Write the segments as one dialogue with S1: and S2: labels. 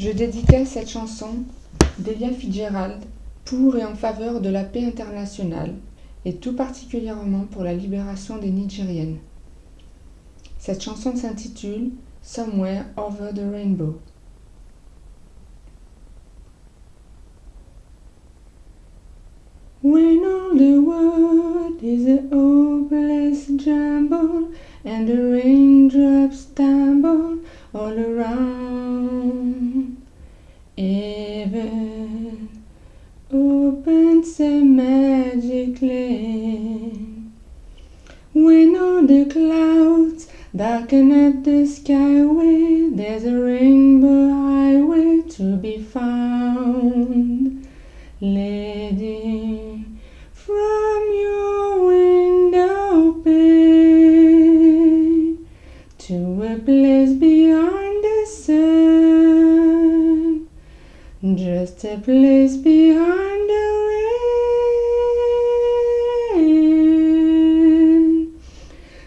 S1: Je dédicace cette chanson d'Elia Fitzgerald pour et en faveur de la paix internationale et tout particulièrement pour la libération des Nigériennes. Cette chanson s'intitule Somewhere Over the Rainbow. When all the world is a hopeless jumble and the raindrops tumble all around, heaven opens a magic lane. When all the clouds darken up the skyway, there's a rainbow highway to be found. Leading from your window pane to a place beyond the sun, just a place behind the rain.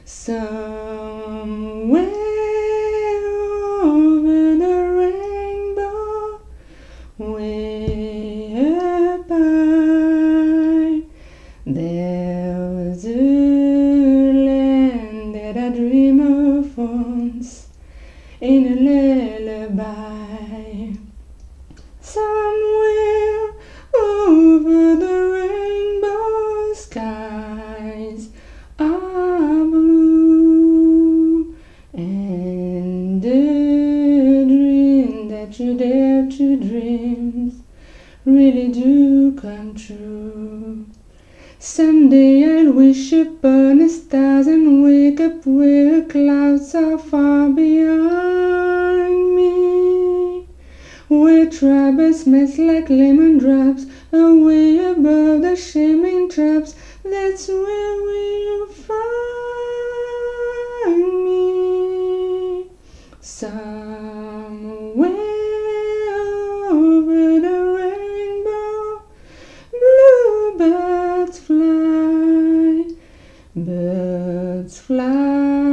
S1: Somewhere over the rainbow, way up high, there's a land that I dream of once in a lullaby. Somewhere over the rainbow skies are blue, and the dream that you dare to dream really do come true. Someday I'll wish upon the stars and wake up where clouds are far behind trouble smells like lemon drops away above the shimmering drops. That's where we'll find me somewhere over the rainbow. Bluebirds fly, birds fly.